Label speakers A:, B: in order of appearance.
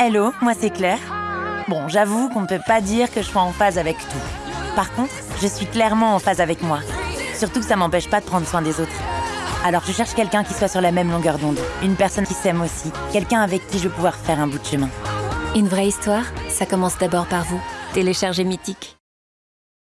A: Hello, moi c'est Claire. Bon, j'avoue qu'on ne peut pas dire que je sois en phase avec tout. Par contre, je suis clairement en phase avec moi. Surtout que ça m'empêche pas de prendre soin des autres. Alors je cherche quelqu'un qui soit sur la même longueur d'onde. Une personne qui s'aime aussi. Quelqu'un avec qui je vais pouvoir faire un bout de chemin.
B: Une vraie histoire, ça commence d'abord par vous. Téléchargez Mythique.